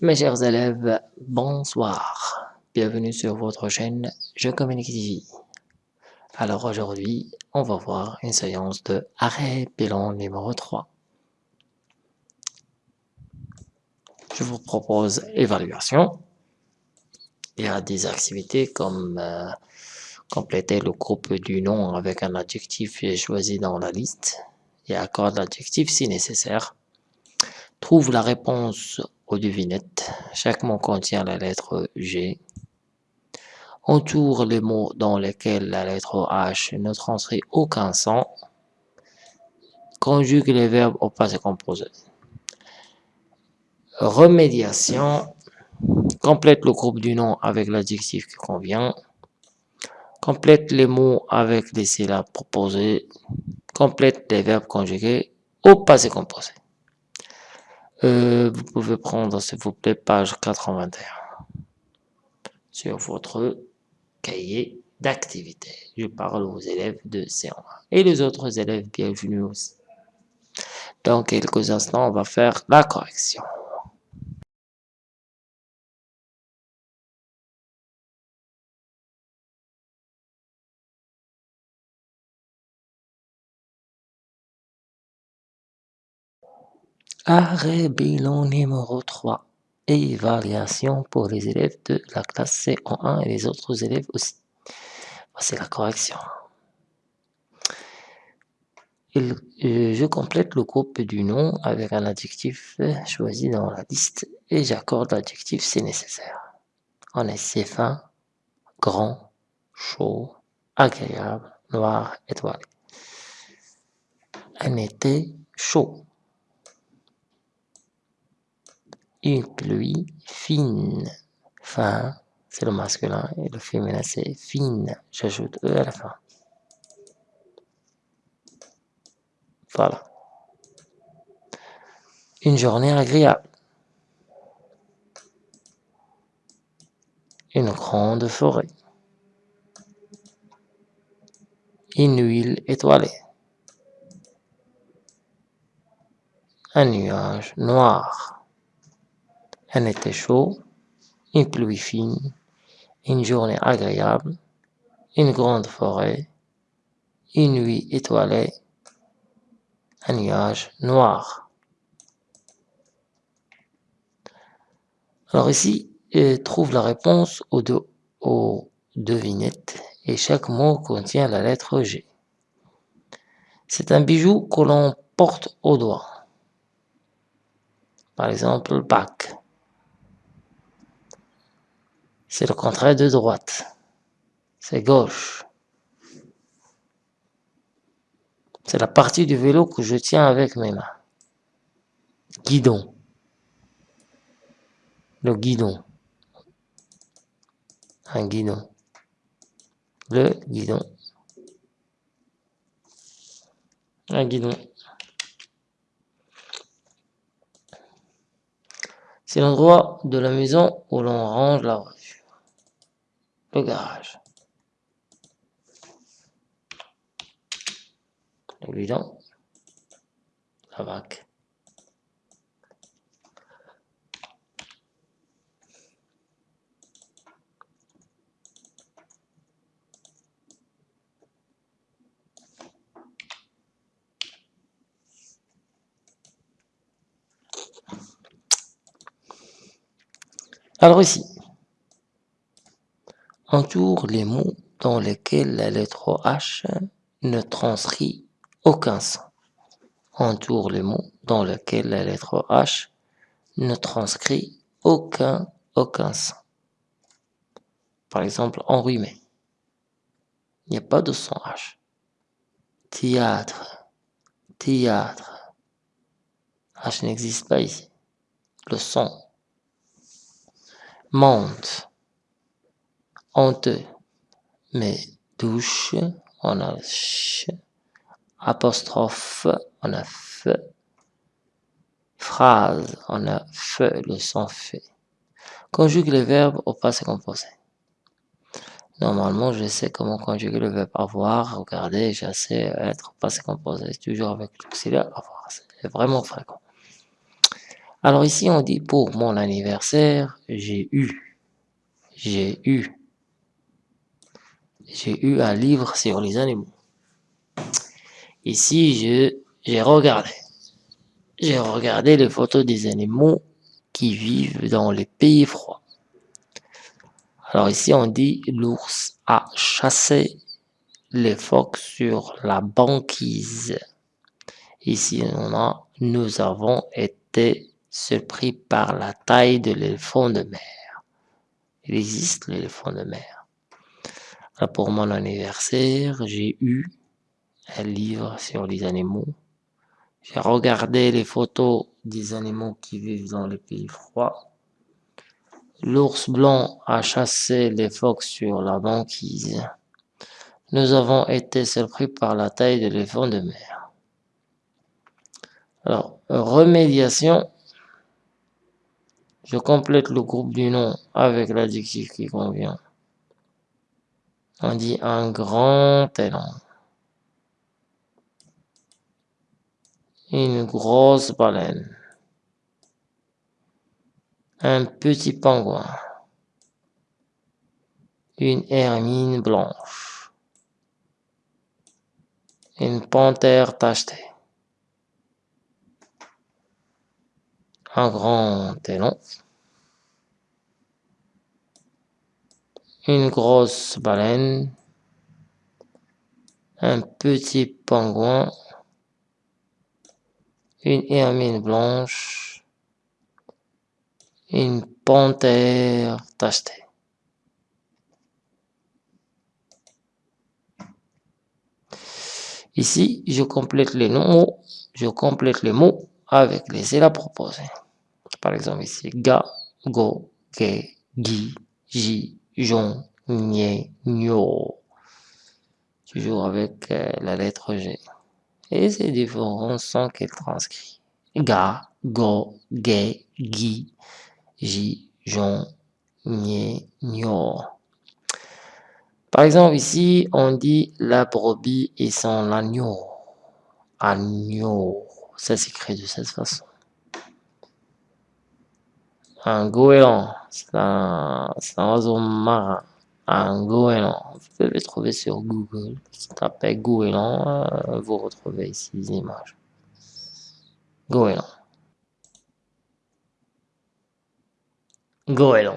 Mes chers élèves, bonsoir. Bienvenue sur votre chaîne Je Communique TV. Alors aujourd'hui, on va voir une séance de arrêt bilan numéro 3. Je vous propose évaluation. Il y a des activités comme euh, compléter le groupe du nom avec un adjectif choisi dans la liste et accorde l'adjectif si nécessaire? Trouve la réponse aux devinettes. Chaque mot contient la lettre G. Entoure les mots dans lesquels la lettre H ne transcrit aucun son. Conjugue les verbes au passé composé. Remédiation. Complète le groupe du nom avec l'adjectif qui convient. Complète les mots avec les syllabes proposées. Complète les verbes conjugués au passé composé. Euh, vous pouvez prendre, s'il vous plaît, page 81 sur votre cahier d'activité. Je parle aux élèves de C1 et les autres élèves, bienvenue aussi. Dans quelques instants, on va faire la correction. Arrêt bilan numéro 3. Évaluation pour les élèves de la classe C en 1 et les autres élèves aussi. Voici la correction. Euh, je complète le groupe du nom avec un adjectif choisi dans la liste et j'accorde l'adjectif si nécessaire. On est assez fin, grand, chaud, agréable, noir, étoilé. Un été chaud. Une pluie fine. Fin, c'est le masculin et le féminin c'est fine. J'ajoute E à la fin. Voilà. Une journée agréable. Une grande forêt. Une huile étoilée. Un nuage noir un été chaud, une pluie fine, une journée agréable, une grande forêt, une nuit étoilée, un nuage noir. Alors ici, trouve la réponse aux, deux, aux devinettes et chaque mot contient la lettre G. C'est un bijou que l'on porte au doigt. Par exemple, bac. C'est le contraire de droite. C'est gauche. C'est la partie du vélo que je tiens avec mes mains. Guidon. Le guidon. Un guidon. Le guidon. Un guidon. C'est l'endroit de la maison où l'on range la voiture le garage. Le guidon, la vague. Alors ici, entoure les mots dans lesquels la lettre H ne transcrit aucun son. Entoure les mots dans lesquels la lettre H ne transcrit aucun, aucun son. Par exemple, enrhumé. Il n'y a pas de son H. Théâtre, théâtre. H n'existe pas ici. Le son. Monte, honteux. Mais douche, on a ch, apostrophe, on a f, phrase, on a fe, le son fait. Conjugue les verbes au passé composé. Normalement, je sais comment conjuguer le verbe avoir. Regardez, je sais être passé composé, toujours avec l'auxiliaire avoir. C'est vraiment fréquent. Alors ici, on dit pour mon anniversaire, j'ai eu, j'ai eu, j'ai eu un livre sur les animaux. Ici, j'ai regardé. J'ai regardé les photos des animaux qui vivent dans les pays froids. Alors ici, on dit l'ours a chassé les phoques sur la banquise. Ici, on a nous avons été surpris par la taille de l'éléphant de mer. Il existe l'éléphant de mer. pour mon anniversaire, j'ai eu un livre sur les animaux. J'ai regardé les photos des animaux qui vivent dans les pays froids. L'ours blanc a chassé les phoques sur la banquise. Nous avons été surpris par la taille de l'éléphant de mer. Alors, remédiation. Je complète le groupe du nom avec l'adjectif qui convient. On dit un grand élan. Une grosse baleine. Un petit pingouin. Une hermine blanche. Une panthère tachetée. Un grand élan. Une grosse baleine. Un petit pingouin une hermine blanche, une panthère tachetée. Ici, je complète les mots, je complète les mots avec les syllabes proposées. Par exemple ici, ga, go, ge, gi, ji, jon, nye, nyo. Toujours avec euh, la lettre G et ces différents sons qu'elle transcrit. Ga, go, ge, gi, ji, jon, nye, nyo. Par exemple, ici, on dit la brebis et son agneau. Agneau. Ça s'écrit de cette façon. Un goéland, c'est un, oiseau marin un goéland. Vous pouvez trouver sur Google. Tapez goéland, euh, vous retrouvez ici les images. Goéland. Goéland.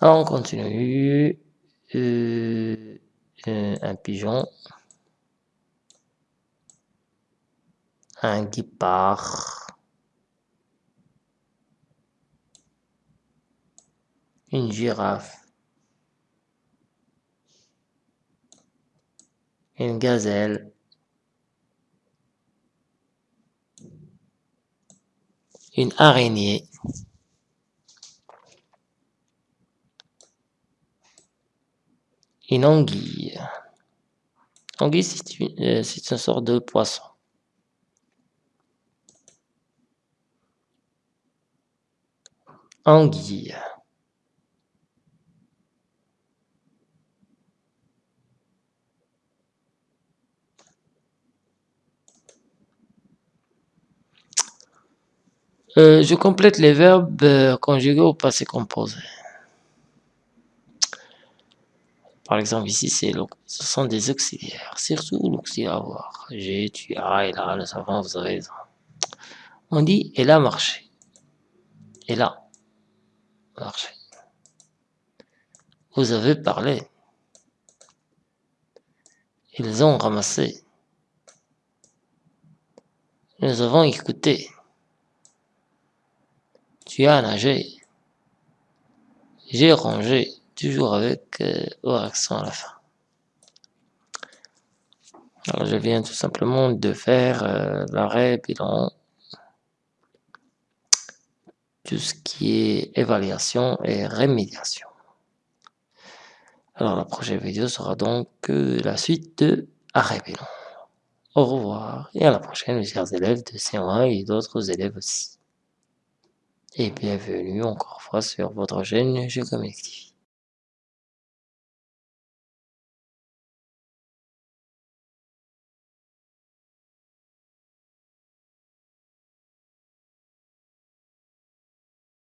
Alors on continue. Euh, euh, un pigeon. Un guépard. une girafe, une gazelle, une araignée, une anguille. Anguille, c'est une, euh, une sorte de poisson. Anguille. Euh, je complète les verbes euh, conjugués au passé composé. Par exemple, ici, c'est ce sont des auxiliaires, surtout l'auxiliaire avoir. J'ai, tu as, et là, le savant, vous avez On dit, elle a marché. Elle a Vous avez parlé. Ils ont ramassé. Nous avons écouté. Tu as nagé. J'ai rangé, toujours avec euh, accent à la fin. Alors je viens tout simplement de faire euh, l'arrêt bilan. Tout ce qui est évaluation et rémédiation. Alors la prochaine vidéo sera donc la suite de arrêt bilan. Au revoir et à la prochaine mes chers élèves de C1 et d'autres élèves aussi et bienvenue encore fois sur votre chaîne Jeux Collectif.